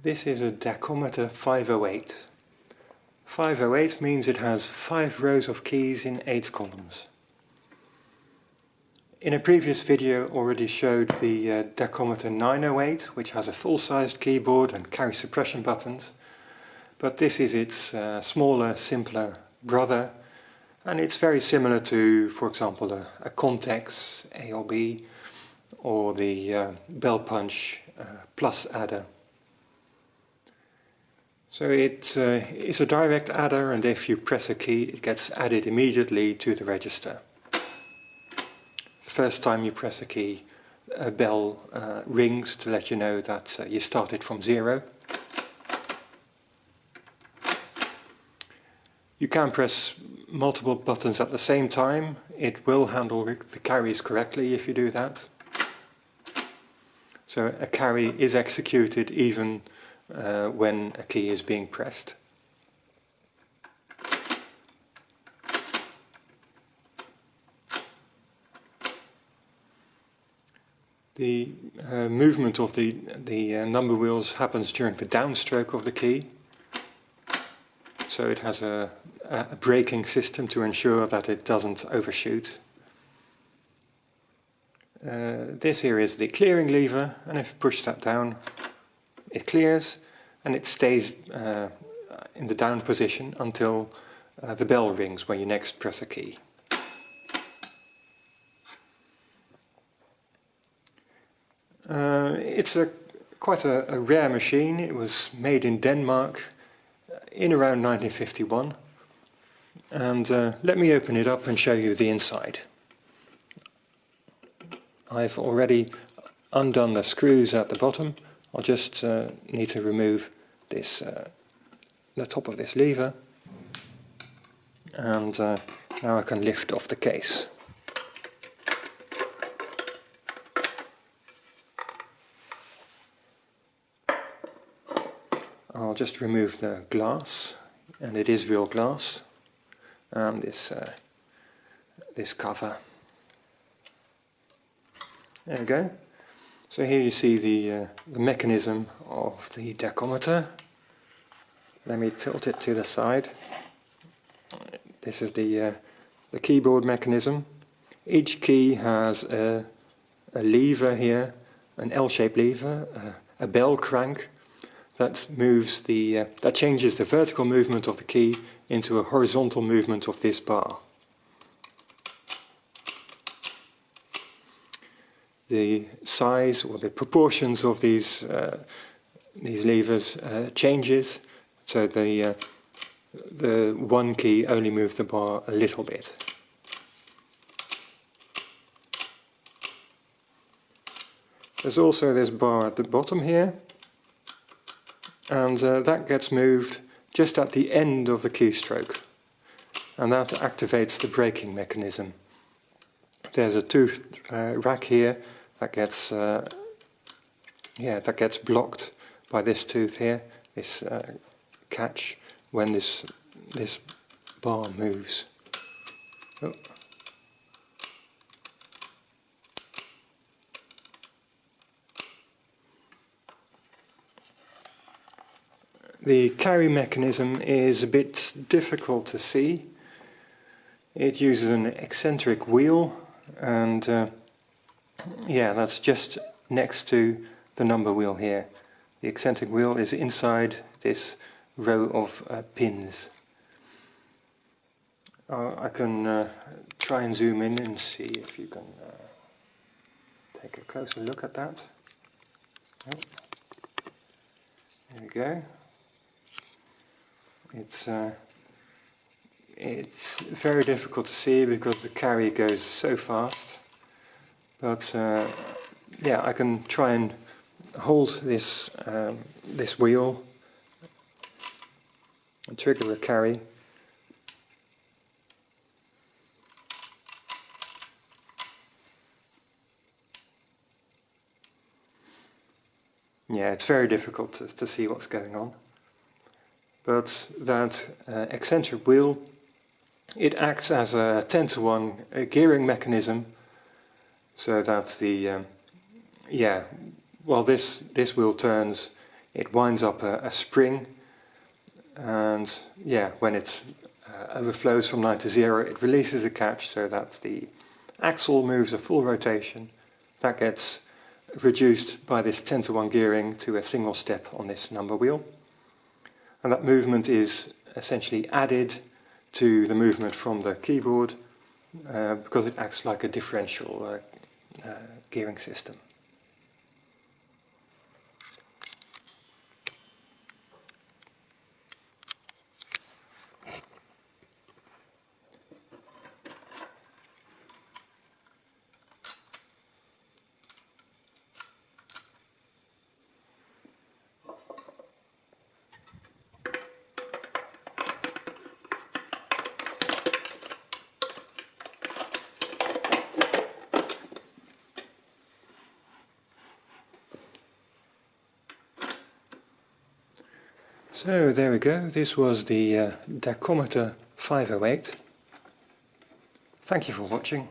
This is a Dacometer 508. 508 means it has five rows of keys in eight columns. In a previous video already showed the uh, Dacometer 908 which has a full-sized keyboard and carry suppression buttons but this is its uh, smaller, simpler brother and it's very similar to, for example, a, a Contex ALB or the uh, Bell Punch uh, Plus adder. So it uh, is a direct adder and if you press a key it gets added immediately to the register. The first time you press a key a bell uh, rings to let you know that uh, you started from zero. You can press multiple buttons at the same time. It will handle the carries correctly if you do that. So a carry is executed even uh, when a key is being pressed. The uh, movement of the, the uh, number wheels happens during the downstroke of the key. So it has a, a braking system to ensure that it doesn't overshoot. Uh, this here is the clearing lever and if push that down it clears and it stays uh, in the down position until uh, the bell rings when you next press a key. Uh, it's a quite a, a, rare machine. It was made in Denmark uh, in around 1951 and uh, let me open it up and show you the inside. I've already undone the screws at the bottom I'll just uh, need to remove this, uh, the top of this lever and uh, now I can lift off the case. I'll just remove the glass and it is real glass and this uh, this cover. There we go. So here you see the, uh, the mechanism of the Dacometer. Let me tilt it to the side. This is the, uh, the keyboard mechanism. Each key has a, a lever here, an L-shaped lever, a, a bell crank that moves the uh, that changes the vertical movement of the key into a horizontal movement of this bar. The size or the proportions of these uh, these levers uh, changes so the uh, the one key only moves the bar a little bit. There's also this bar at the bottom here and uh, that gets moved just at the end of the keystroke and that activates the braking mechanism. There's a tooth uh, rack here that gets uh, yeah that gets blocked by this tooth here, this uh, catch when this this bar moves. Oh. The carry mechanism is a bit difficult to see. It uses an eccentric wheel and uh, yeah, that's just next to the number wheel here. The eccentric wheel is inside this row of uh, pins. Uh, I can uh, try and zoom in and see if you can uh, take a closer look at that. Oh. There we go. It's uh, it's very difficult to see because the carry goes so fast. But uh, yeah, I can try and hold this um, this wheel and trigger a carry. Yeah, it's very difficult to, to see what's going on. But that uh, eccentric wheel, it acts as a 10 to 1 gearing mechanism so that the um, yeah well this this wheel turns it winds up a, a spring and yeah, when it uh, overflows from 9 to 0 it releases a catch so that the axle moves a full rotation. That gets reduced by this 10 to 1 gearing to a single step on this number wheel. And that movement is essentially added to the movement from the keyboard uh, because it acts like a differential uh, Uh, gearing system. So there we go, this was the uh, Dacometer 508. Thank you for watching.